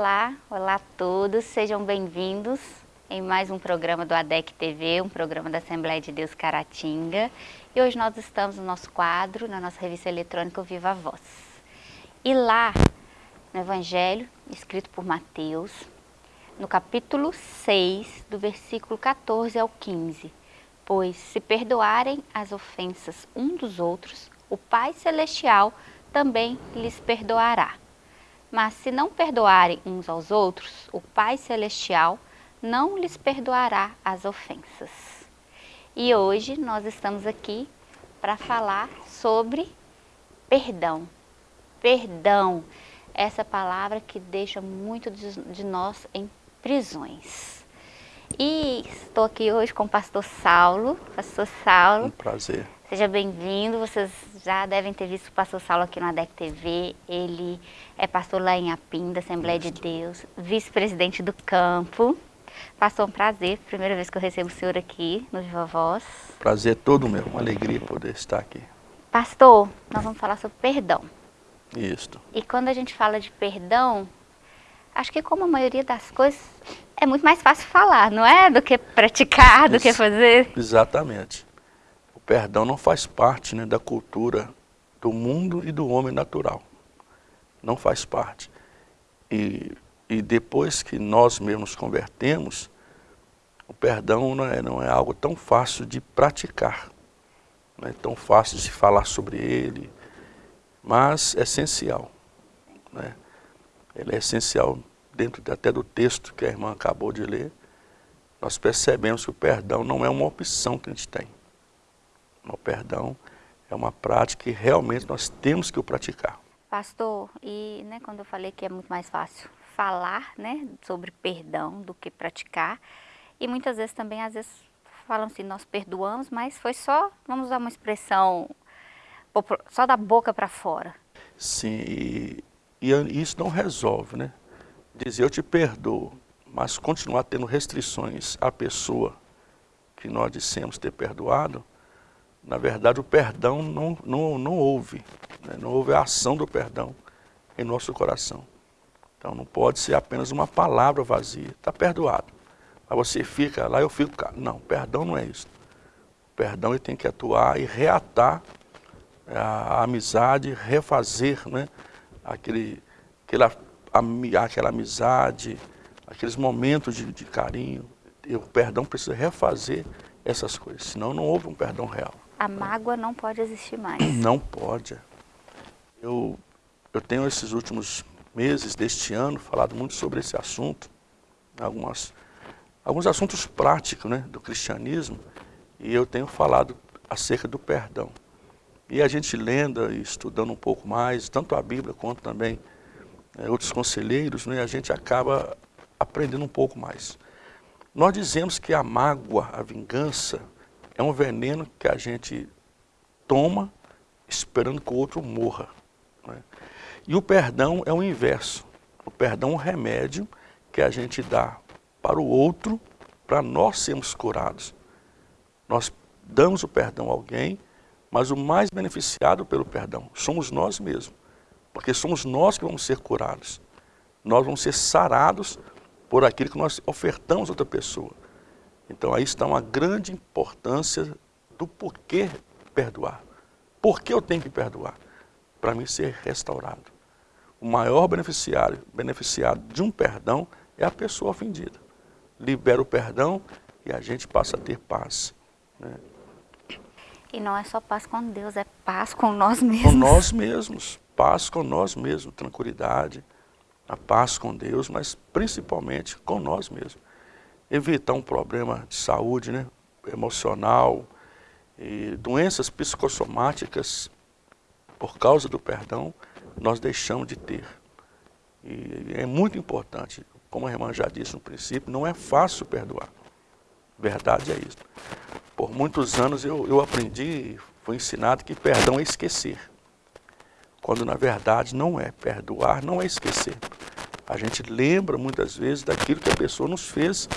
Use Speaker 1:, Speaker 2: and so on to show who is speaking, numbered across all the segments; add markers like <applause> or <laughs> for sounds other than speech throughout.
Speaker 1: Olá, olá a todos, sejam bem-vindos em mais um programa do ADEC TV, um programa da Assembleia de Deus Caratinga. E hoje nós estamos no nosso quadro, na nossa revista eletrônica Viva Voz. E lá, no Evangelho, escrito por Mateus, no capítulo 6, do versículo 14 ao 15, pois se perdoarem as ofensas um dos outros, o Pai Celestial também lhes perdoará. Mas se não perdoarem uns aos outros, o Pai Celestial não lhes perdoará as ofensas. E hoje nós estamos aqui para falar sobre perdão. Perdão, essa palavra que deixa muito de nós em prisões. E estou aqui hoje com o pastor Saulo. Pastor Saulo.
Speaker 2: Um prazer.
Speaker 1: Seja bem-vindo. Vocês já devem ter visto o pastor Saulo aqui no ADEC TV. Ele é pastor lá em Apim, da Assembleia Isso. de Deus, vice-presidente do campo. Pastor, um prazer. Primeira vez que eu recebo o senhor aqui no Viva Voz.
Speaker 2: Prazer todo meu. Uma alegria poder estar aqui.
Speaker 1: Pastor, nós vamos falar sobre perdão.
Speaker 2: Isso.
Speaker 1: E quando a gente fala de perdão, acho que como a maioria das coisas, é muito mais fácil falar, não é? Do que praticar, do Ex que fazer.
Speaker 2: Exatamente. O perdão não faz parte né, da cultura do mundo e do homem natural. Não faz parte. E, e depois que nós mesmos convertemos, o perdão não é, não é algo tão fácil de praticar. Não é tão fácil de falar sobre ele, mas é essencial. Né? Ele é essencial dentro até do texto que a irmã acabou de ler. Nós percebemos que o perdão não é uma opção que a gente tem. O perdão é uma prática que realmente nós temos que o praticar.
Speaker 1: Pastor, e né, quando eu falei que é muito mais fácil falar né, sobre perdão do que praticar, e muitas vezes também, às vezes, falam assim, nós perdoamos, mas foi só, vamos usar uma expressão, só da boca para fora.
Speaker 2: Sim, e, e isso não resolve, né? Dizer eu te perdoo, mas continuar tendo restrições à pessoa que nós dissemos ter perdoado, na verdade o perdão não, não, não houve, né? não houve a ação do perdão em nosso coração. Então não pode ser apenas uma palavra vazia, está perdoado. Mas você fica lá, eu fico. Não, perdão não é isso. O perdão ele tem que atuar e reatar a, amizade, refazer né, aquele, aquela, aquela amizade, aqueles momentos de, de carinho. E o perdão precisa refazer essas coisas, senão não houve um perdão real.
Speaker 1: A mágoa não pode existir mais. <clears throat>
Speaker 2: Não pode. Eu, eu tenho esses últimos meses deste ano falado muito sobre esse assunto, algumas, alguns assuntos práticos né, do cristianismo, e eu tenho falado acerca do perdão. E a gente lendo e estudando um pouco mais, tanto a Bíblia quanto também é, outros conselheiros, né, a gente acaba aprendendo um pouco mais. Nós dizemos que a mágoa, a vingança, é um veneno que a gente toma esperando que o outro morra. Né? E o perdão é o inverso. O perdão é um remédio que a gente dá para o outro, para nós sermos curados. Nós damos o perdão a alguém mas o mais beneficiado pelo perdão somos nós mesmos, porque somos nós que vamos ser curados. Nós vamos ser sarados por aquilo que nós ofertamos a outra pessoa. Então aí está uma grande importância do porquê perdoar. Por que eu tenho que perdoar? Para mim ser restaurado. O maior beneficiário, beneficiado de um perdão é a pessoa ofendida. Libera o perdão e a gente passa a ter paz. Né?
Speaker 1: E não é só paz com Deus, é paz com nós <laughs> mesmos.
Speaker 2: Com nós mesmos, paz com nós mesmos, tranquilidade, a paz com Deus, mas principalmente com nós mesmos. Evitar um problema de saúde né, emocional, e doenças psicossomáticas, por causa do perdão, nós deixamos de ter. E é muito importante, como a irmã já disse no princípio, não é fácil perdoar. Verdade é isso. Por muitos anos eu, eu aprendi, fui ensinado que perdão é esquecer. Quando na verdade não é. Perdoar não é esquecer. A gente lembra muitas vezes daquilo que a pessoa nos fez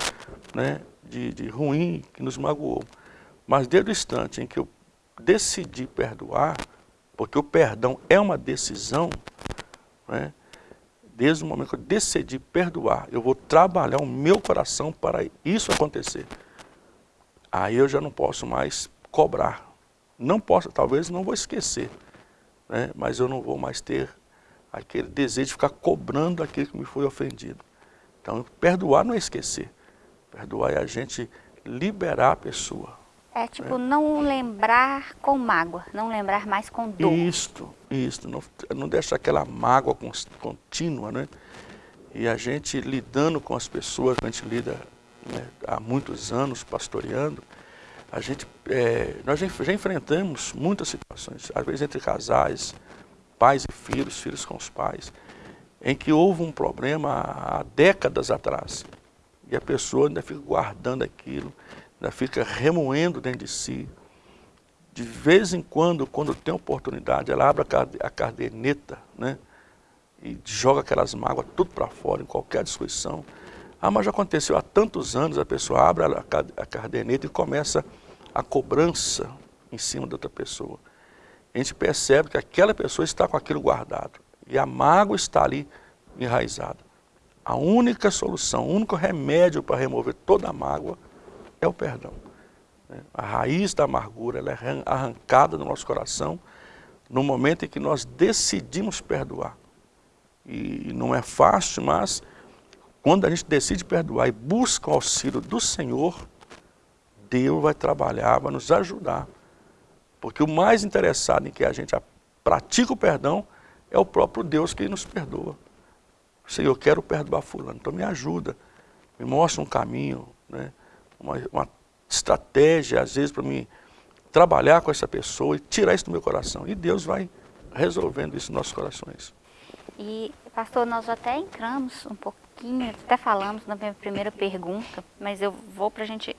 Speaker 2: né, de, de ruim, que nos magoou. Mas desde o instante em que eu decidi perdoar, porque o perdão é uma decisão, né, desde o momento que eu decidi perdoar, eu vou trabalhar o meu coração para isso acontecer. Aí eu já não posso mais cobrar. Não posso, talvez não vou esquecer, né? mas eu não vou mais ter aquele desejo de ficar cobrando aquilo que me foi ofendido. Então, perdoar não é esquecer. Perdoar é a gente liberar a pessoa.
Speaker 1: É tipo, né? não lembrar com mágoa, não lembrar mais com dor.
Speaker 2: Isto, isto. Não, não deixar aquela mágoa contínua, né? E a gente lidando com as pessoas, a gente lida né, há muitos anos pastoreando, a gente, é, nós já, já enfrentamos muitas situações, às vezes entre casais, pais e filhos, filhos com os pais, em que houve um problema há décadas atrás. E a pessoa ainda fica guardando aquilo, ainda fica remoendo dentro de si. De vez em quando, quando tem oportunidade, ela abre a caderneta, né? E joga aquelas mágoas tudo para fora, em qualquer discussão. Ah, mas já aconteceu há tantos anos, a pessoa abre a caderneta e começa a cobrança em cima da outra pessoa. A gente percebe que aquela pessoa está com aquilo guardado. E a mágoa está ali enraizada. A única solução, o único remédio para remover toda a mágoa é o perdão. Né? A raiz da amargura ela é arrancada do nosso coração no momento em que nós decidimos perdoar. E não é fácil, mas quando a gente decide perdoar e busca o auxílio do Senhor, Deus vai trabalhar, vai nos ajudar. Porque o mais interessado em que a gente pratica o perdão é o próprio Deus que nos perdoa. Senhor, eu quero perdoar fulano, então me ajuda, me mostra um caminho, né? uma, uma estratégia, às vezes, para me trabalhar com essa pessoa e tirar isso do meu coração. E Deus vai resolvendo isso nos nossos corações.
Speaker 1: E, pastor, nós até entramos um pouquinho, até falamos na minha primeira pergunta, mas eu vou para a gente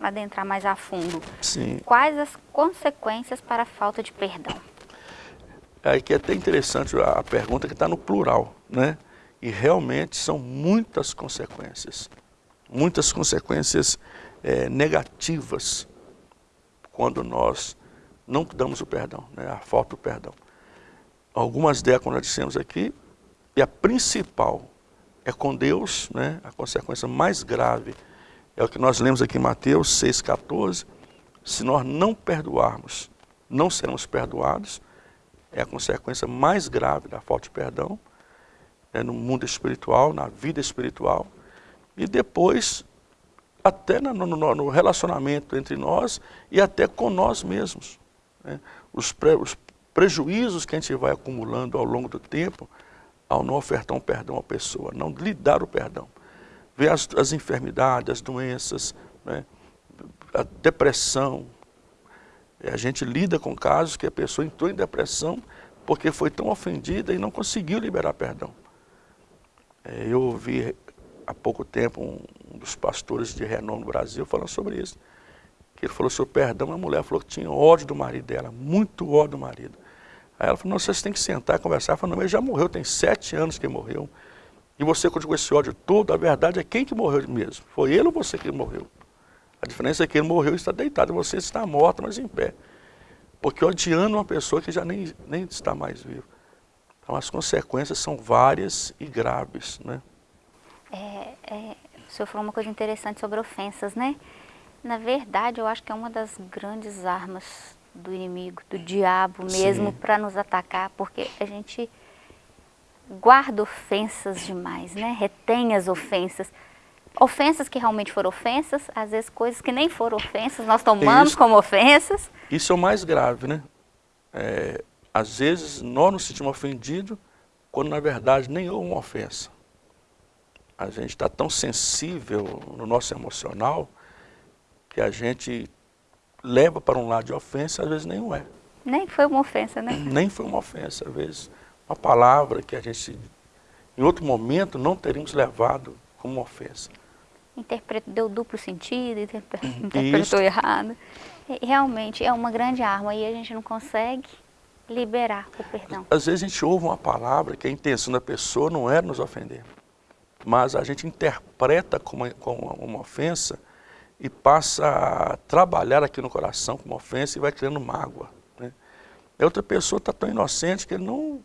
Speaker 1: adentrar mais a fundo.
Speaker 2: Sim.
Speaker 1: Quais as consequências para a falta de perdão?
Speaker 2: É que é até interessante a pergunta que está no plural, né? E realmente são muitas consequências, muitas consequências é, negativas quando nós não damos o perdão, né? a falta do perdão. Algumas como nós dissemos aqui, e a principal é com Deus, né? a consequência mais grave é o que nós lemos aqui em Mateus 6,14. Se nós não perdoarmos, não seremos perdoados. É a consequência mais grave da falta de perdão é no mundo espiritual, na vida espiritual. E depois, até no, no, no relacionamento entre nós e até com nós mesmos. Né? Os, pre, os prejuízos que a gente vai acumulando ao longo do tempo ao não ofertar um perdão à pessoa, não lhe dar o perdão. Ver as, as enfermidades, as doenças, né, a depressão. A gente lida com casos que a pessoa entrou em depressão porque foi tão ofendida e não conseguiu liberar perdão. É, eu ouvi há pouco tempo um, dos pastores de renome no Brasil falando sobre isso. Que ele falou sobre perdão, a mulher falou que tinha ódio do marido dela, muito ódio do marido. Aí ela falou, não, vocês têm que sentar e conversar. Eu falei, não, ele já morreu, tem sete anos que morreu. E você continua esse ódio todo, a verdade é quem que morreu mesmo? Foi ele ou você que morreu? A diferença é que ele morreu e está deitado, você está morto, mas em pé. Porque odiando uma pessoa que já nem, nem está mais viva. Então as consequências são várias e graves, né?
Speaker 1: É, é, o senhor falou uma coisa interessante sobre ofensas, né? Na verdade, eu acho que é uma das grandes armas do inimigo, do diabo mesmo, para nos atacar, porque a gente guarda ofensas demais, né? Retém as ofensas. Ofensas que realmente foram ofensas, às vezes coisas que nem foram ofensas, nós tomamos Isso. como ofensas.
Speaker 2: Isso é o mais grave, né? É, às vezes nós nos sentimos ofendidos, quando na verdade nem houve uma ofensa. A gente está tão sensível no nosso emocional que a gente leva para um lado de ofensa, às vezes nenhum é.
Speaker 1: Nem foi uma ofensa, né?
Speaker 2: Nem foi uma ofensa, às vezes uma palavra que a gente, em outro momento, não teríamos levado como uma ofensa.
Speaker 1: Interpretou, deu duplo sentido, interpretou errado. Realmente é uma grande arma e a gente não consegue liberar o perdão.
Speaker 2: Às vezes a gente ouve uma palavra que a intenção da pessoa não era nos ofender, mas a gente interpreta como, como uma ofensa e passa a trabalhar aqui no coração como ofensa e vai criando mágoa. Né? A outra pessoa está tão inocente que ele não,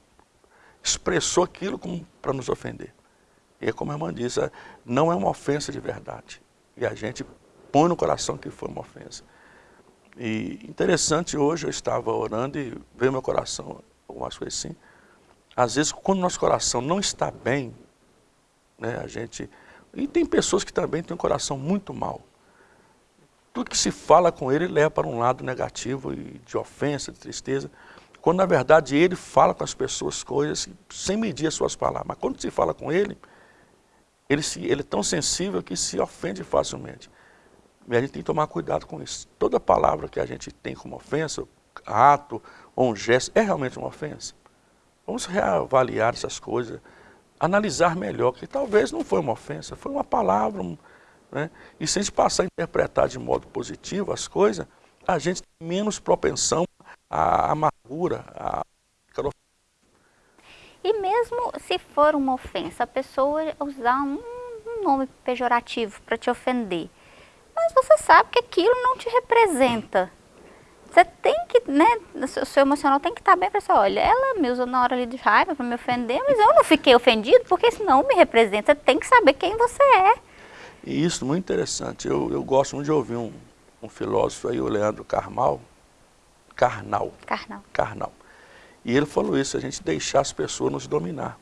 Speaker 2: expressou aquilo para nos ofender. E como a irmã disse, não é uma ofensa de verdade. E a gente põe no coração que foi uma ofensa. E interessante, hoje eu estava orando e veio meu coração, algumas coisas assim. Às vezes, quando nosso coração não está bem, né, a gente... E tem pessoas que também têm um coração muito mal. Tudo que se fala com ele leva para um lado negativo e de ofensa, de tristeza, quando na verdade ele fala com as pessoas coisas sem medir as suas palavras. Mas quando se fala com ele, ele, se, ele é tão sensível que se ofende facilmente. E a gente tem que tomar cuidado com isso. Toda palavra que a gente tem como ofensa, ato ou um gesto, é realmente uma ofensa. Vamos reavaliar essas coisas, analisar melhor, que talvez não foi uma ofensa, foi uma palavra. Né? E se a gente passar a interpretar de modo positivo as coisas, a gente tem menos propensão à amargura, à
Speaker 1: e mesmo se for uma ofensa, a pessoa usar um, nome pejorativo para te ofender, mas você sabe que aquilo não te representa. Você tem que, né, o seu emocional tem que estar bem para você, olha, ela me usou na hora ali de raiva para me ofender, mas eu não fiquei ofendido porque isso não me representa. Você tem que saber quem você é.
Speaker 2: E isso, muito interessante. Eu, eu gosto muito de ouvir um, um filósofo aí, o Leandro Carmal, Carnal.
Speaker 1: Carnal.
Speaker 2: Carnal. E ele falou isso, a gente deixar as pessoas nos dominar.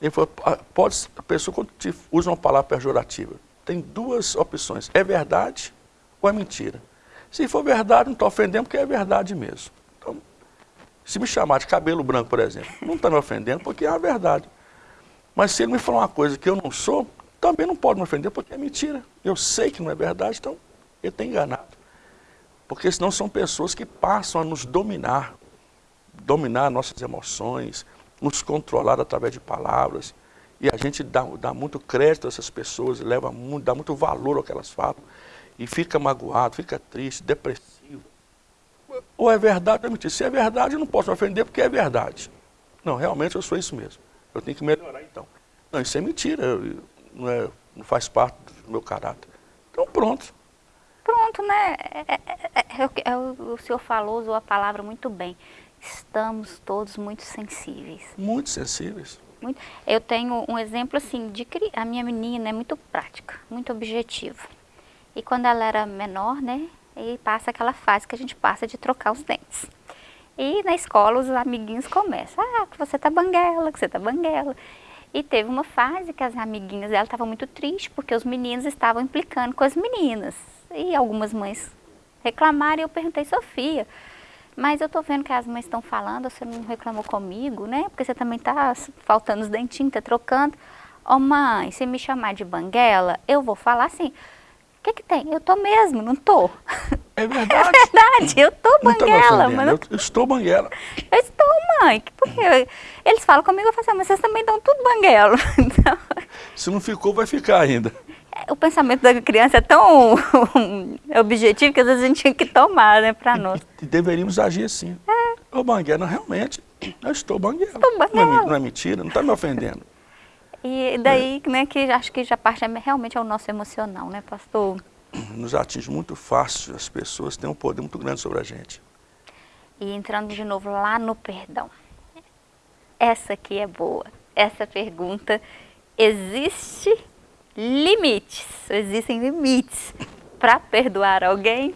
Speaker 2: Ele falou, pode, a pessoa quando te usa uma palavra pejorativa, tem duas opções, é verdade ou é mentira. Se for verdade, não está ofendendo porque é verdade mesmo. Então, se me chamar de cabelo branco, por exemplo, não está me ofendendo porque é a verdade. Mas se ele me falar uma coisa que eu não sou, também não pode me ofender porque é mentira. Eu sei que não é verdade, então ele está enganado. Porque senão são pessoas que passam a nos dominar, dominar nossas emoções, nos controlar através de palavras. E a gente dá, dá muito crédito a essas pessoas, leva muito, dá muito valor ao que elas falam e fica magoado, fica triste, depressivo. Ou é verdade ou é mentira. Se é verdade, eu não posso me ofender porque é verdade. Não, realmente eu sou isso mesmo. Eu tenho que melhorar então. Não, isso é mentira, não, é, não faz parte do meu caráter. Então pronto.
Speaker 1: Pronto, né? É, é, é, é o senhor falou, usou a palavra muito bem. Estamos todos muito sensíveis.
Speaker 2: Muito sensíveis.
Speaker 1: Muito. Eu tenho um exemplo assim, de a minha menina é muito prática, muito objetiva. E quando ela era menor, né, e passa aquela fase que a gente passa de trocar os dentes. E na escola os amiguinhos começam, ah, que você tá banguela, que você tá banguela. E teve uma fase que as amiguinhas dela estavam muito tristes porque os meninos estavam implicando com as meninas. E algumas mães reclamaram e eu perguntei, Sofia, mas eu tô vendo que as mães estão falando, você não reclamou comigo, né? Porque você também tá faltando os dentinhos, tá trocando. Ô oh, mãe, se me chamar de banguela, eu vou falar assim, que que tem? Eu tô mesmo, não tô.
Speaker 2: É <laughs> verdade.
Speaker 1: É verdade, eu tô banguela. Mas
Speaker 2: eu, eu estou banguela.
Speaker 1: Eu estou, mãe. Porque eles falam comigo, eu falo assim, mas vocês também dão tudo banguela. <laughs> Então...
Speaker 2: Se não ficou, vai ficar ainda.
Speaker 1: É, o pensamento da criança é tão <laughs> objetivo que às vezes a gente tinha que tomar, né, para nós.
Speaker 2: E deveríamos agir assim. É. Ô, banguela, realmente, eu estou banguela.
Speaker 1: Estou banguela.
Speaker 2: Não é, não é mentira, não está me ofendendo.
Speaker 1: E daí, é. né, que acho que já parte é realmente ao nosso emocional, né, pastor?
Speaker 2: Nos atinge muito fácil, as pessoas têm um poder muito grande sobre a gente.
Speaker 1: E entrando de novo lá no perdão. Essa aqui é boa. Essa pergunta, existe limites, existem limites para perdoar alguém?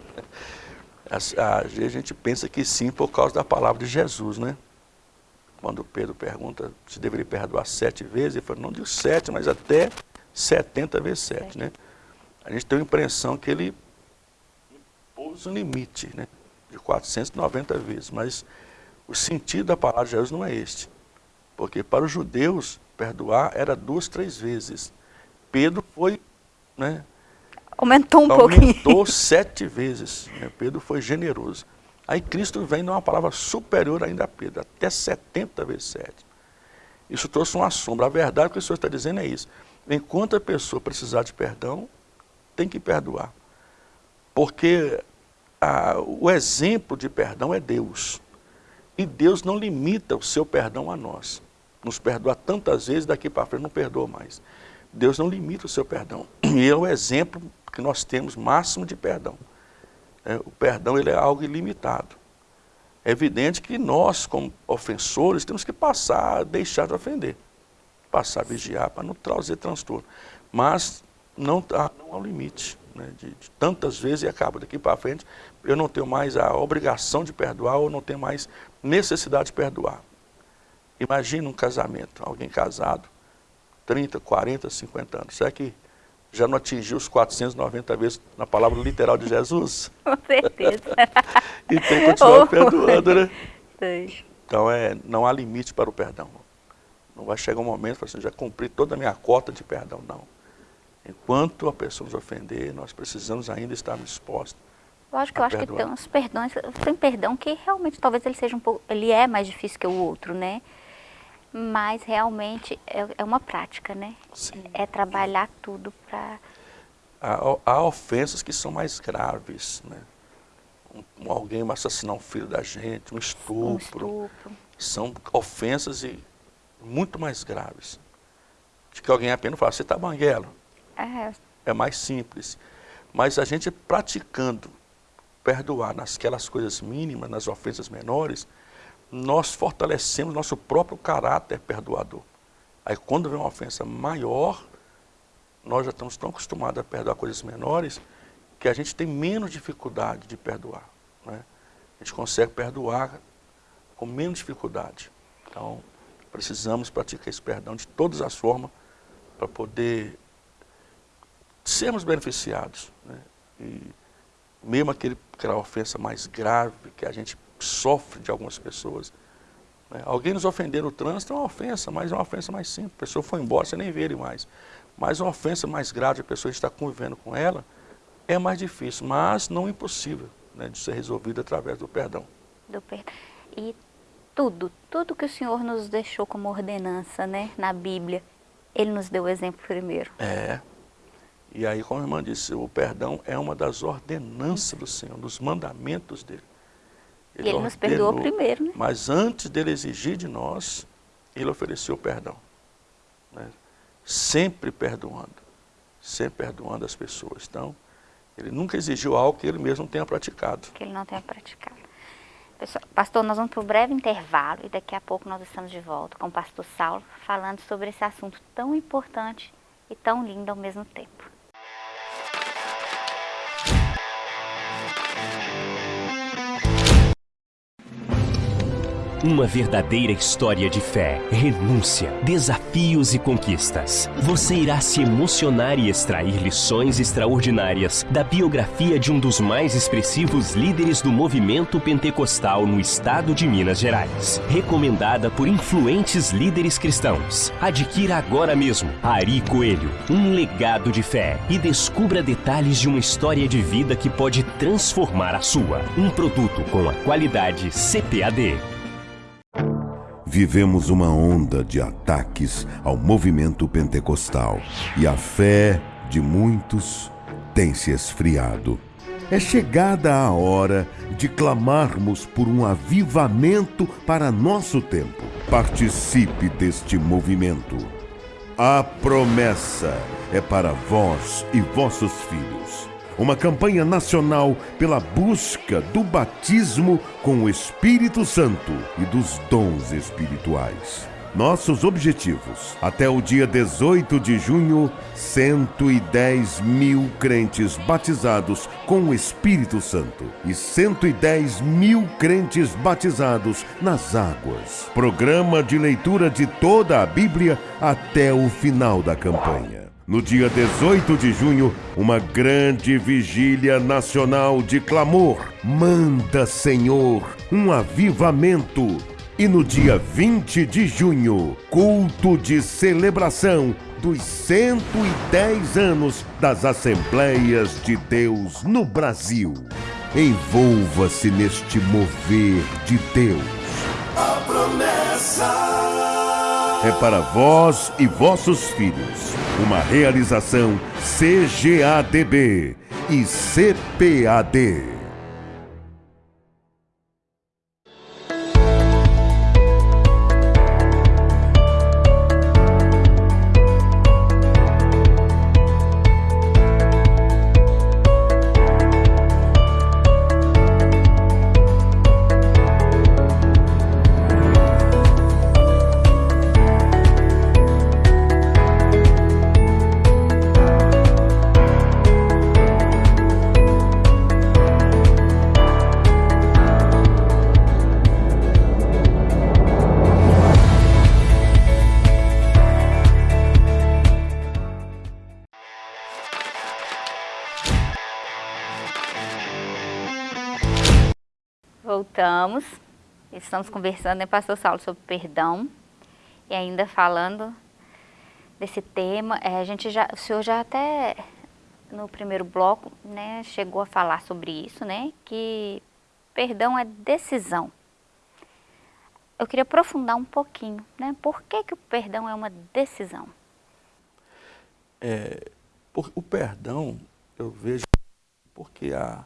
Speaker 2: Às vezes a gente pensa que sim por causa da palavra de Jesus, né? quando Pedro pergunta se deveria perdoar sete vezes, ele falou, não digo sete, mas até setenta vezes sete, né? A gente tem a impressão que ele impôs um limite, né? De 490 vezes, mas o sentido da palavra de Jesus não é este. Porque para os judeus, perdoar era duas, três vezes. Pedro foi, né?
Speaker 1: Aumentou um
Speaker 2: aumentou
Speaker 1: pouquinho.
Speaker 2: Aumentou sete vezes. Né? Pedro foi generoso. Aí Cristo vem numa palavra superior ainda a Pedro, até 70 vezes 7. Isso trouxe uma sombra. A verdade que o Senhor está dizendo é isso. Enquanto a pessoa precisar de perdão, tem que perdoar. Porque a, o exemplo de perdão é Deus. E Deus não limita o seu perdão a nós. Nos perdoa tantas vezes, daqui para frente não perdoa mais. Deus não limita o seu perdão. <clears throat> E é o exemplo que nós temos máximo de perdão. É, o perdão ele é algo ilimitado. É evidente que nós, como ofensores, temos que passar deixar de ofender. Passar a vigiar para não trazer transtorno. Mas não, há, não há um limite. Né, de, de, tantas vezes e acaba daqui para frente, eu não tenho mais a obrigação de perdoar ou não tenho mais necessidade de perdoar. Imagina um casamento, alguém casado, 30, 40, 50 anos. Será que já não atingiu os 490 vezes na palavra literal de Jesus? <laughs>
Speaker 1: Com certeza. <laughs>
Speaker 2: e tem que continuar oh. perdoando, né? Sim. Então é, não há limite para o perdão. Não vai chegar um momento que assim, já cumpri toda a minha cota de perdão, não. Enquanto a pessoa nos ofender, nós precisamos ainda estar dispostos.
Speaker 1: Lógico que eu acho perdoar. que tem uns perdões, tem perdão que realmente talvez ele seja um pouco, ele é mais difícil que o outro, né? Mas realmente é, é uma prática, né? Sim. É trabalhar tudo para...
Speaker 2: Há, há, ofensas que são mais graves, né? Um, alguém assassinar um filho da gente, um estupro. Um estupro. São ofensas e muito mais graves. De que alguém apenas fala, você está banguelo. É. é mais simples. Mas a gente praticando perdoar nasquelas coisas mínimas, nas ofensas menores, nós fortalecemos nosso próprio caráter perdoador. Aí quando vem uma ofensa maior, nós já estamos tão acostumados a perdoar coisas menores, que a gente tem menos dificuldade de perdoar. Né? A gente consegue perdoar com menos dificuldade. Então, precisamos praticar esse perdão de todas as formas para poder sermos beneficiados. Né? E mesmo aquele, aquela ofensa mais grave que a gente sofre de algumas pessoas. Né? Alguém nos ofender no trânsito é uma ofensa, mas é uma ofensa mais simples. A pessoa foi embora, você nem vê ele mais. Mas uma ofensa mais grave, a pessoa está convivendo com ela, é mais difícil, mas não impossível né, de ser resolvida através do perdão.
Speaker 1: Do perdão. E tudo, tudo que o Senhor nos deixou como ordenança né, na Bíblia, Ele nos deu o exemplo primeiro.
Speaker 2: É. E aí, como a irmã disse, o perdão é uma das ordenanças do Senhor, dos mandamentos dele.
Speaker 1: Ele, e ele nos perdoou primeiro, né?
Speaker 2: Mas antes dele exigir de nós, ele ofereceu perdão. Né? Sempre perdoando. Sempre perdoando as pessoas. Então, ele nunca exigiu algo que ele mesmo não tenha praticado.
Speaker 1: Que ele não tenha praticado. Pessoal, pastor, nós vamos para um breve intervalo e daqui a pouco nós estamos de volta com o pastor Saulo falando sobre esse assunto tão importante e tão lindo ao mesmo tempo.
Speaker 3: Uma verdadeira história de fé, renúncia, desafios e conquistas. Você irá se emocionar e extrair lições extraordinárias da biografia de um dos mais expressivos líderes do movimento pentecostal no estado de Minas Gerais. Recomendada por influentes líderes cristãos. Adquira agora mesmo Ari Coelho, um legado de fé e descubra detalhes de uma história de vida que pode transformar a sua. Um produto com a qualidade CPAD.
Speaker 4: Vivemos uma onda de ataques ao movimento pentecostal e a fé de muitos tem se esfriado. É chegada a hora de clamarmos por um avivamento para nosso tempo. Participe deste movimento. A promessa é para vós e vossos filhos uma campanha nacional pela busca do batismo com o Espírito Santo e dos dons espirituais. Nossos objetivos: até o dia 18 de junho, 110 mil crentes batizados com o Espírito Santo e 110 mil crentes batizados nas águas. Programa de leitura de toda a Bíblia até o final da campanha. No dia 18 de junho, uma grande vigília nacional de clamor. Manda, Senhor, um avivamento. E no dia 20 de junho, culto de celebração dos 110 anos das Assembleias de Deus no Brasil. Envolva-se neste mover de Deus. A promessa é para vós e vossos filhos. Uma realização CGADB e CPAD.
Speaker 1: Estamos conversando, né, pastor Saulo, sobre perdão. E ainda falando desse tema, é, a gente já, o senhor já até no primeiro bloco, né, chegou a falar sobre isso, né, que perdão é decisão. Eu queria aprofundar um pouquinho, né, por que que o perdão é uma decisão?
Speaker 2: É, por, o perdão, eu vejo, porque a,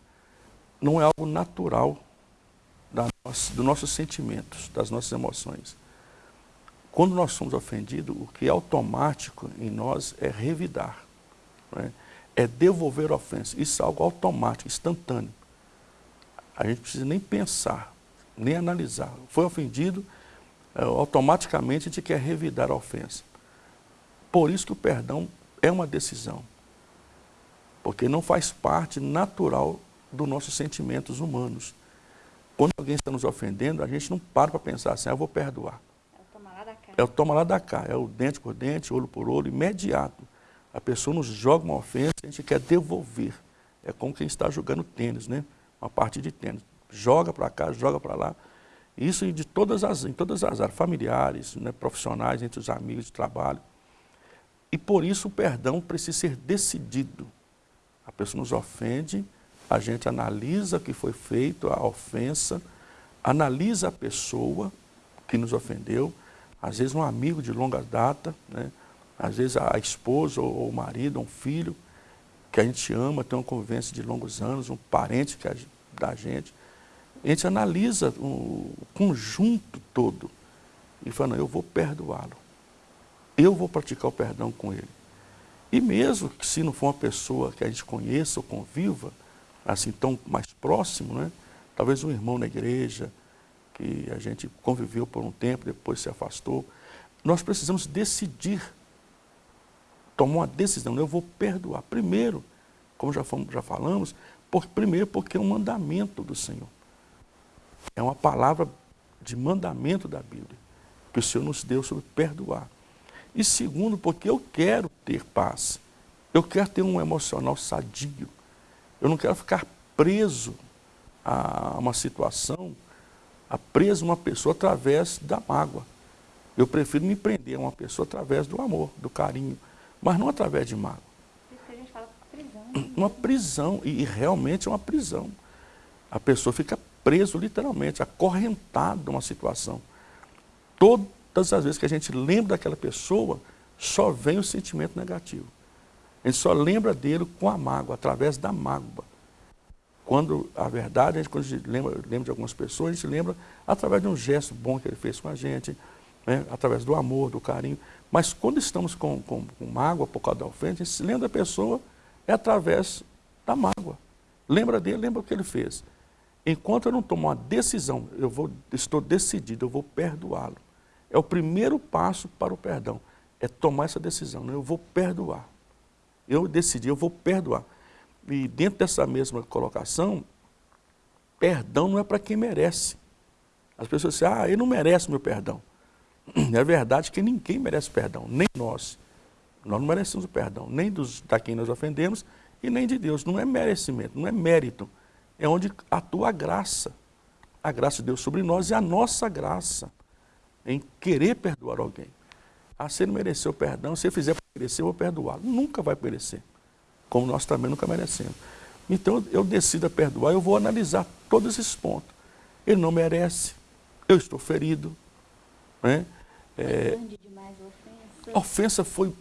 Speaker 2: não é algo natural dos nossos sentimentos, das nossas emoções. Quando nós somos ofendidos, o que é automático em nós é revidar, é? é devolver a ofensa. Isso é algo automático, instantâneo. A gente precisa nem pensar, nem analisar. Foi ofendido, é, automaticamente a gente quer revidar a ofensa. Por isso que o perdão é uma decisão. Porque não faz parte natural dos nossos sentimentos humanos. Quando alguém está nos ofendendo, a gente não para para pensar assim, ah, eu vou perdoar. É o toma lá da cá. É o toma lá da cá, é o dente por dente, olho por olho, imediato. A pessoa nos joga uma ofensa, a gente quer devolver. É como quem está jogando tênis, né? Uma parte de tênis. Joga para cá, joga para lá. Isso de todas as, em todas as áreas, familiares, né, profissionais, entre os amigos de trabalho. E por isso o perdão precisa ser decidido. A pessoa nos ofende, a gente analisa que foi feito, a ofensa, analisa a pessoa que nos ofendeu, às vezes um amigo de longa data, né? às vezes a esposa ou o marido, um filho, que a gente ama, tem uma convivência de longos anos, um parente que a, da gente. A gente analisa o conjunto todo e fala, não, eu vou perdoá-lo. Eu vou praticar o perdão com ele. E mesmo que se não for uma pessoa que a gente conheça ou conviva, assim tão mais próximo, né? talvez um irmão na igreja, que a gente conviveu por um tempo, depois se afastou, nós precisamos decidir, tomar uma decisão, eu vou perdoar. Primeiro, como já, fomos, já falamos, por, primeiro porque é um mandamento do Senhor. É uma palavra de mandamento da Bíblia, que o Senhor nos deu sobre perdoar. E segundo, porque eu quero ter paz. Eu quero ter um emocional sadio. Eu não quero ficar preso a uma situação, a preso a uma pessoa através da mágoa. Eu prefiro me prender a uma pessoa através do amor, do carinho, mas não através de mágoa.
Speaker 1: Isso que a gente fala prisão. Né? <clears throat>
Speaker 2: Uma prisão, e, realmente é uma prisão. A pessoa fica preso literalmente, acorrentado numa situação. Todas as vezes que a gente lembra daquela pessoa, só vem o sentimento negativo. Gente só lembra dele com a mágoa, através da mágoa. Quando, a verdade, a gente, quando a gente lembra, lembra de algumas pessoas, a gente lembra através de um gesto bom que ele fez com a gente, né? através do amor, do carinho. Mas quando estamos com, com, com mágoa por causa da ofensa, a gente se lembra da pessoa é através da mágoa. Lembra dele, lembra o que ele fez. Enquanto eu não tomo uma decisão, eu vou, estou decidido, eu vou perdoá-lo. É o primeiro passo para o perdão, é tomar essa decisão, né? eu vou perdoar. Eu decidi, eu vou perdoar. E dentro dessa mesma colocação, perdão não é para quem merece. As pessoas dizem, ah, ele não merece meu perdão. <clears throat> É verdade que ninguém merece perdão, nem nós. Nós não merecemos o perdão, nem dos, da quem nós ofendemos e nem de Deus. Não é merecimento, não é mérito. É onde atua a graça. A graça de Deus sobre nós e a nossa graça em querer perdoar alguém. Ah, se ele mereceu perdão, se ele fizer para merecer, eu vou perdoá-lo. Nunca vai merecer, como nós também nunca merecemos. Então eu decido a perdoar, eu vou analisar todos esses pontos. Ele não merece, eu estou ferido. Né? É, a ofensa foi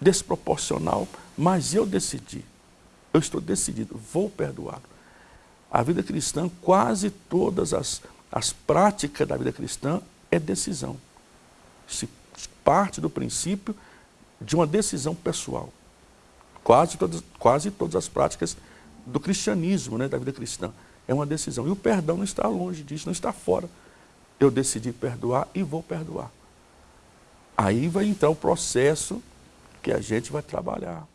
Speaker 2: desproporcional, mas eu decidi. Eu estou decidido, vou perdoá-lo. A vida cristã, quase todas as, as práticas da vida cristã é decisão. Se parte do princípio de uma decisão pessoal. Quase todas, quase todas as práticas do cristianismo, né, da vida cristã, é uma decisão. E o perdão não está longe disso, não está fora. Eu decidi perdoar e vou perdoar. Aí vai entrar o processo que a gente vai trabalhar.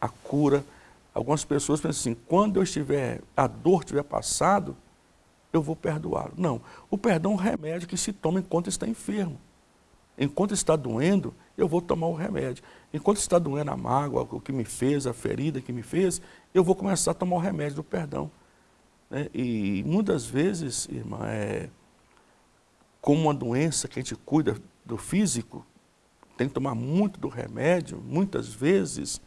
Speaker 2: A cura. Algumas pessoas pensam assim, quando eu estiver, a dor tiver passado, eu vou perdoá-lo. Não, o perdão é um remédio que se toma enquanto está enfermo. Enquanto está doendo, eu vou tomar o remédio. Enquanto está doendo a mágoa, o que me fez, a ferida que me fez, eu vou começar a tomar o remédio do perdão. Né? E muitas vezes, irmã, é, como uma doença que a gente cuida do físico, tem que tomar muito do remédio, muitas vezes,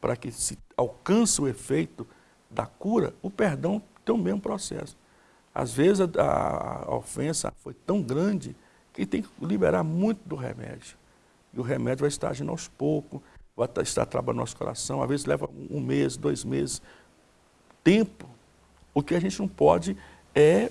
Speaker 2: para que se alcance o efeito da cura, o perdão tem o mesmo processo. Às vezes a, a ofensa foi tão grande que tem que liberar muito do remédio. E o remédio vai estar agindo aos poucos, vai estar trabalhando no nosso coração, às vezes leva um mês, dois meses, tempo. O que a gente não pode é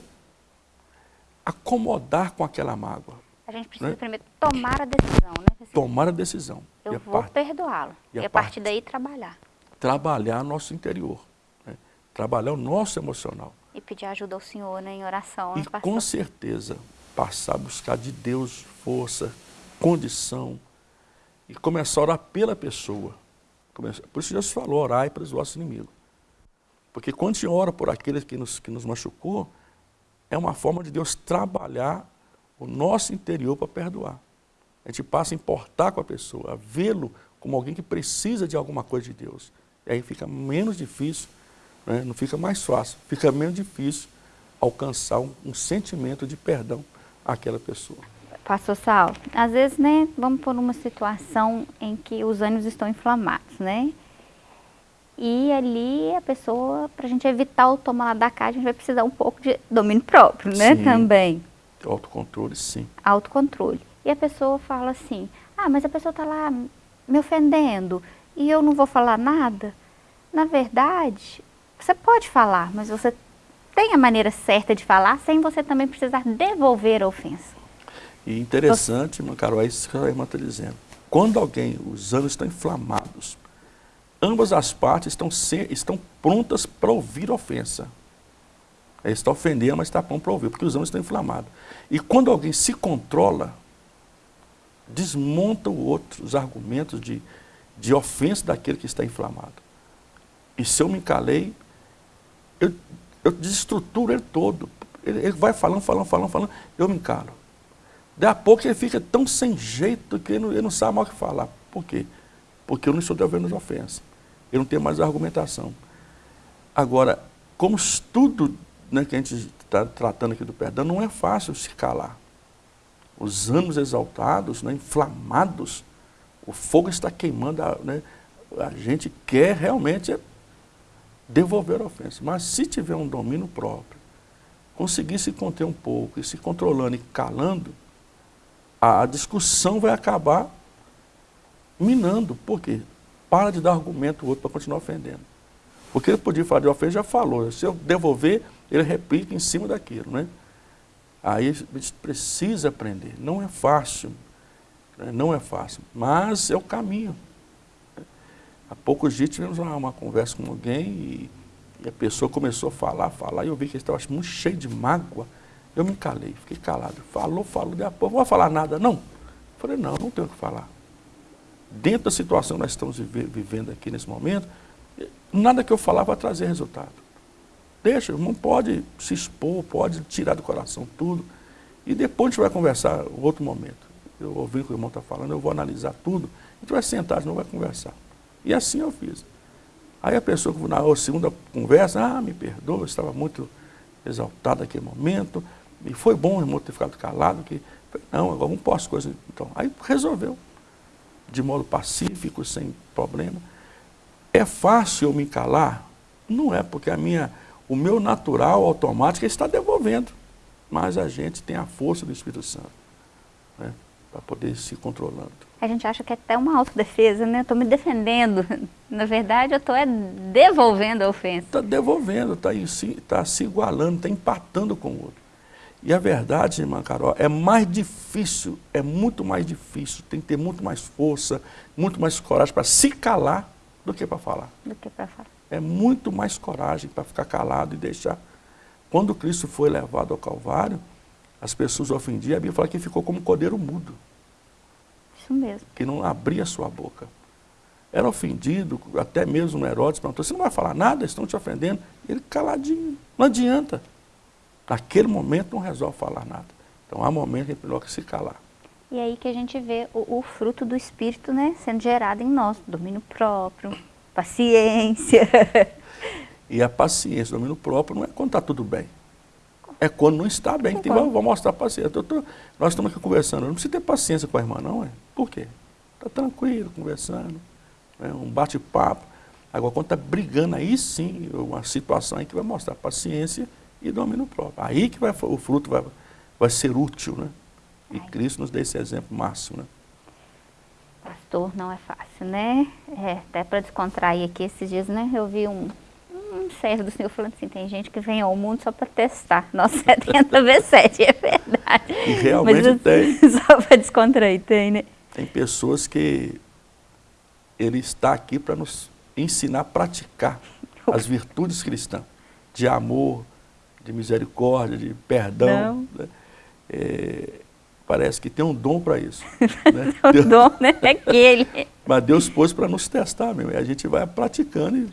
Speaker 2: acomodar com aquela mágoa.
Speaker 1: A gente precisa né? primeiro tomar a decisão, né?
Speaker 2: Tomar a decisão.
Speaker 1: Eu vou perdoá-lo. E, e, a partir daí trabalhar.
Speaker 2: Trabalhar nosso interior. Né? Trabalhar o nosso emocional.
Speaker 1: E pedir ajuda ao Senhor né, em oração.
Speaker 2: E né, com certeza passar a buscar de Deus força, condição. E começar a orar pela pessoa. Por isso Jesus falou, orai para os vossos inimigos. Porque quando gente ora por aqueles que nos, que nos machucou, é uma forma de Deus trabalhar o nosso interior para perdoar. A gente passa a importar com a pessoa, a vê-lo como alguém que precisa de alguma coisa de Deus. E aí fica menos difícil, né? não fica mais fácil, fica menos difícil alcançar um, um sentimento de perdão àquela pessoa.
Speaker 1: Pastor Sal, às vezes, né, vamos por uma situação em que os ânimos estão inflamados, né? E ali a pessoa, para a gente evitar o tomar lá da cá, a gente vai precisar um pouco de domínio próprio, né, sim. também.
Speaker 2: Autocontrole, sim.
Speaker 1: Autocontrole. E a pessoa fala assim, ah, mas a pessoa está lá me ofendendo e eu não vou falar nada. Na verdade, você pode falar, mas você tem a maneira certa de falar sem você também precisar devolver a ofensa.
Speaker 2: E interessante, você... Carol, é isso que a irmã está dizendo. Quando alguém, os anos estão inflamados, ambas as partes estão, estão prontas para ouvir ofensa. Ele está ofendendo, mas está pronto para ouvir, porque os ânimos estão inflamados. E quando alguém se controla, desmonta o outro, os argumentos de, de ofensa daquele que está inflamado. E se eu me calei, eu, eu desestruturo ele todo. Ele, ele, vai falando, falando, falando, falando, eu me encalo. Daí a pouco ele fica tão sem jeito que ele não, ele não sabe mais o que falar. Por quê? Porque eu não estou devolvendo as ofensas. Eu não tenho mais argumentação. Agora, como estudo né, que a gente está tratando aqui do perdão, não é fácil se calar. Os ânimos exaltados, né, inflamados, o fogo está queimando, a, né, a gente quer realmente devolver a ofensa. Mas se tiver um domínio próprio, conseguir se conter um pouco e se controlando e calando, a, a discussão vai acabar minando. Por quê? Para de dar argumento ao outro para continuar ofendendo. Porque ele podia falar de ofensa, já falou. Se eu devolver, ele replica em cima daquilo, né? Aí a gente precisa aprender. Não é fácil, né? não é fácil, mas é o caminho. Há poucos dias tivemos uma, uma conversa com alguém e, e, a pessoa começou a falar, falar, e eu vi que ele estava muito cheio de mágoa. Eu me calei, fiquei calado. Falou, falou, de a pouco, não vou falar nada, não. Eu falei, não, não tenho o que falar. Dentro da situação que nós estamos vivendo aqui nesse momento, nada que eu falar vai trazer resultado. Deixa, não pode se expor, pode tirar do coração tudo. E depois a gente vai conversar outro momento. Eu ouvi o que o irmão está falando, eu vou analisar tudo. A gente vai sentar, não vai conversar. E assim eu fiz. Aí a pessoa, na segunda conversa, ah, me perdoa, eu estava muito exaltado naquele momento. E foi bom o irmão ter ficado calado, que não, agora não posso coisa. Então, aí resolveu, de modo pacífico, sem problema. É fácil eu me calar? Não é, porque a minha o meu natural automático está devolvendo. Mas a gente tem a força do Espírito Santo né, para poder se controlando.
Speaker 1: A gente acha que é até uma autodefesa, né? Estou me defendendo. <laughs> Na verdade, eu estou é devolvendo a ofensa.
Speaker 2: Está devolvendo, está tá se igualando, está empatando com o outro. E a verdade, irmã Carol, é mais difícil, é muito mais difícil, tem que ter muito mais força, muito mais coragem para se calar do que para falar.
Speaker 1: Do que para falar
Speaker 2: é muito mais coragem para ficar calado e deixar. Quando Cristo foi levado ao Calvário, as pessoas ofendiam, a Bíblia fala que ficou como um cordeiro mudo.
Speaker 1: Isso mesmo.
Speaker 2: Que não abria sua boca. Era ofendido, até mesmo Herodes perguntou, você não vai falar nada, estão te ofendendo? Ele caladinho, não adianta. Naquele momento não resolve falar nada. Então há momentos que é melhor que se calar.
Speaker 1: E aí que a gente vê o, o fruto do Espírito né, sendo gerado em nós, domínio próprio, paciência.
Speaker 2: E a paciência, o domínio próprio, não é quando está tudo bem. É quando não está bem, que vai, vai mostrar paciência. Tô, nós estamos aqui conversando, não preciso ter paciência com a irmã, não, é? Por quê? Está tranquilo, conversando, né? um bate-papo. Agora, quando está brigando, aí sim, uma situação em que vai mostrar paciência e domínio próprio. Aí que vai, o fruto vai, vai ser útil, né? E Cristo nos dê esse exemplo máximo, né?
Speaker 1: Pastor, não é fácil, né? É, até para descontrair aqui esses dias, né? Eu vi um, um servo do Senhor falando assim, tem gente que vem ao mundo só para testar. Nós 70 vezes 7, é verdade.
Speaker 2: E realmente Mas, tem. <laughs>
Speaker 1: Só para descontrair, tem, né?
Speaker 2: Tem pessoas que ele está aqui para nos ensinar a praticar as virtudes cristãs, de amor, de misericórdia, de perdão. Né? É, parece que tem um dom para isso. <laughs>
Speaker 1: Né? o Deus, dom, né? É aquele.
Speaker 2: Mas Deus pôs para nos testar mesmo. E a gente vai praticando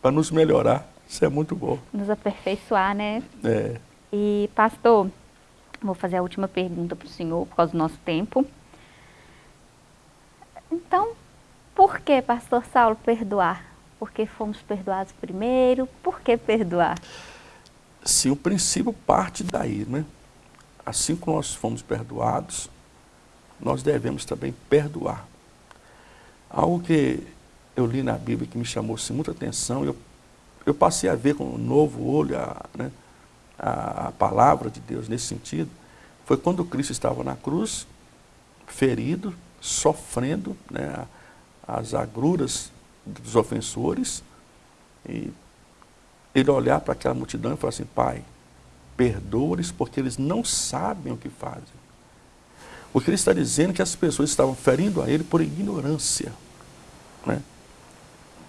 Speaker 2: para nos melhorar. Isso é muito bom.
Speaker 1: Nos aperfeiçoar, né?
Speaker 2: É.
Speaker 1: E, pastor, vou fazer a última pergunta para o senhor, por causa do nosso tempo. Então, por que, pastor Saulo, perdoar? Porque fomos perdoados primeiro? Por que perdoar?
Speaker 2: Sim, o princípio parte daí, né? Assim como nós fomos perdoados, nós devemos também perdoar. Algo que eu li na Bíblia que me chamou assim, muita atenção, eu, eu passei a ver com um novo olho a, né, a, a palavra de Deus nesse sentido, foi quando Cristo estava na cruz, ferido, sofrendo né, as agruras dos ofensores, e ele olhar para aquela multidão e falar assim, Pai, perdoa-lhes porque eles não sabem o que fazem. O que ele está dizendo é que as pessoas estavam ferindo a ele por ignorância. Né?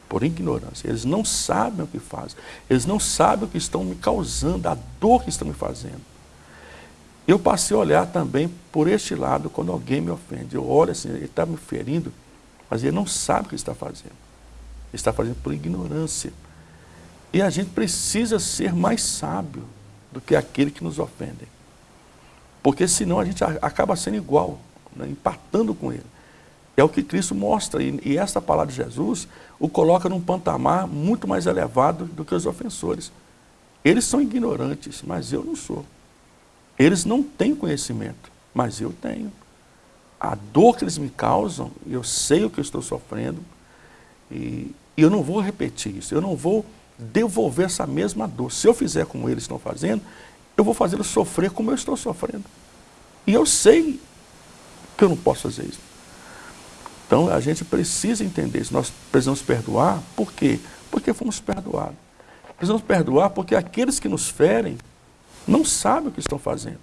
Speaker 2: Por ignorância. Eles não sabem o que fazem. Eles não sabem o que estão me causando, a dor que estão me fazendo. Eu passei a olhar também por este lado quando alguém me ofende. Eu olho assim, ele está me ferindo, mas ele não sabe o que está fazendo. Ele está fazendo por ignorância. E a gente precisa ser mais sábio do que aquele que nos ofende. Porque senão a gente acaba sendo igual, né, empatando com ele. É o que Cristo mostra, e, e esta palavra de Jesus o coloca num patamar muito mais elevado do que os ofensores. Eles são ignorantes, mas eu não sou. Eles não têm conhecimento, mas eu tenho. A dor que eles me causam, eu sei o que eu estou sofrendo, e, e eu não vou repetir isso, eu não vou devolver essa mesma dor. Se eu fizer como eles estão fazendo, eu vou fazê-los sofrer como eu estou sofrendo. E eu sei que eu não posso fazer isso. Então a gente precisa entender isso. Nós precisamos perdoar, por quê? Porque fomos perdoados. Precisamos perdoar porque aqueles que nos ferem não sabem o que estão fazendo.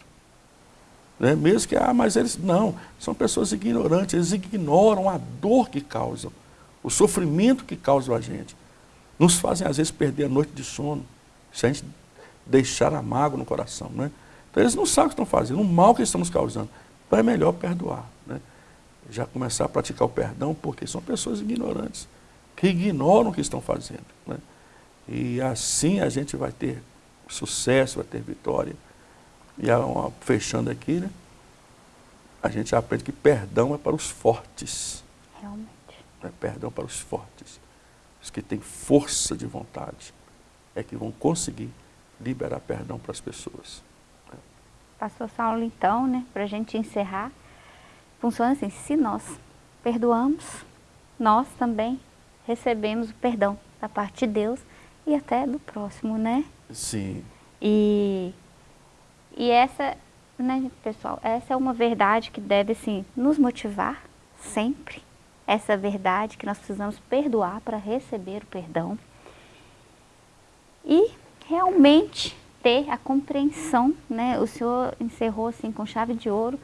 Speaker 2: Né? Mesmo que, ah, mas eles, não, são pessoas ignorantes, eles ignoram a dor que causam, o sofrimento que causam a gente nos fazem às vezes perder a noite de sono, se a gente deixar a mágoa no coração. Né? Então eles não sabem o que estão fazendo, o mal que estamos causando. Então é melhor perdoar. Já começar a praticar o perdão, porque são pessoas ignorantes, que ignoram o que estão fazendo. Né? E assim a gente vai ter sucesso, vai ter vitória. E uma, fechando aqui, né? a gente aprende que perdão é para os fortes.
Speaker 1: Realmente.
Speaker 2: É perdão para os fortes os que têm força de vontade, é que vão conseguir liberar perdão para as pessoas.
Speaker 1: Pastor Saulo, então, né, para a gente encerrar, funciona assim, se nós perdoamos, nós também recebemos o perdão da parte de Deus e até do próximo, né?
Speaker 2: Sim.
Speaker 1: E, e essa, né, pessoal, essa é uma verdade que deve, assim, nos motivar sempre, essa verdade que nós precisamos perdoar para receber o perdão e realmente ter a compreensão, né? O Senhor encerrou assim com chave de ouro,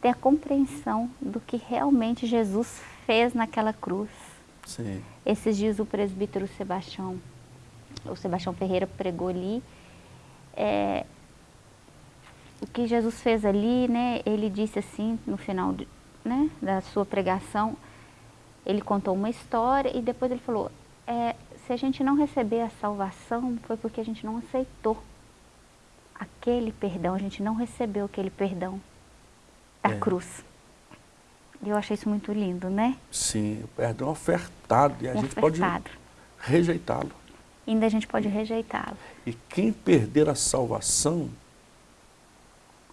Speaker 1: ter a compreensão do que realmente Jesus fez naquela cruz.
Speaker 2: Sim.
Speaker 1: Esses dias o presbítero Sebastião, o Sebastião Ferreira pregou ali, é, o que Jesus fez ali, né? Ele disse assim no final de, né, da sua pregação, ele contou uma história e depois ele falou, é, se a gente não receber a salvação, foi porque a gente não aceitou aquele perdão, a gente não recebeu aquele perdão da é. cruz. E eu achei isso muito lindo, né?
Speaker 2: Sim, o perdão é ofertado e a gente ofertado. pode rejeitá-lo.
Speaker 1: ainda a gente pode rejeitá-lo.
Speaker 2: E quem perder a salvação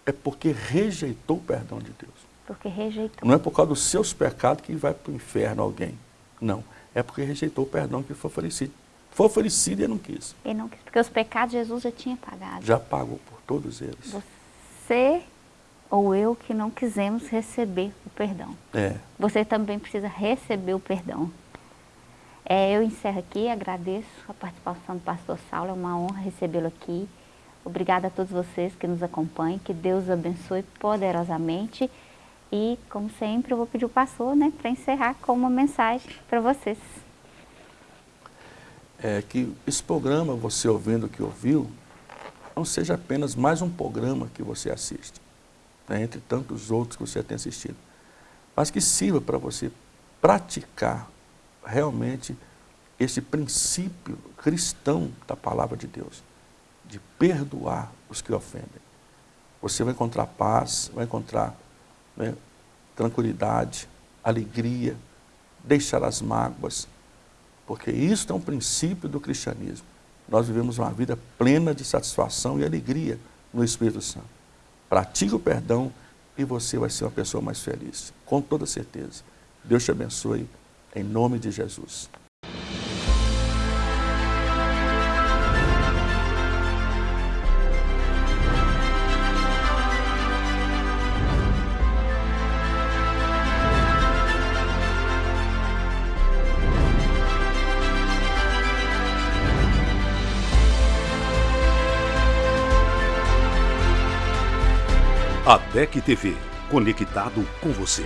Speaker 2: é porque rejeitou o perdão de Deus.
Speaker 1: Porque rejeitou.
Speaker 2: Não é por causa dos seus pecados que vai para o inferno alguém. Não. É porque rejeitou o perdão que foi oferecido. Foi oferecido e não quis.
Speaker 1: E não quis. Porque os pecados Jesus já tinha pagado.
Speaker 2: Já pagou por todos eles.
Speaker 1: Você ou eu que não quisemos receber o perdão.
Speaker 2: É.
Speaker 1: Você também precisa receber o perdão. É, eu encerro aqui, agradeço a participação do pastor Saulo, é uma honra recebê-lo aqui. Obrigada a todos vocês que nos acompanham, que Deus abençoe poderosamente. E, como sempre, eu vou pedir o pastor né, para encerrar com uma mensagem para vocês.
Speaker 2: É que esse programa, você ouvindo que ouviu, não seja apenas mais um programa que você assiste, né, entre tantos outros que você tem assistido, mas que sirva para você praticar realmente esse princípio cristão da palavra de Deus, de perdoar os que ofendem. Você vai encontrar paz, vai encontrar né, tranquilidade, alegria, deixar as mágoas, porque isso é um princípio do cristianismo. Nós vivemos uma vida plena de satisfação e alegria no Espírito Santo. Pratique o perdão e você vai ser uma pessoa mais feliz, com toda certeza. Deus te abençoe, em nome de Jesus.
Speaker 3: ADEC TV, conectado com você.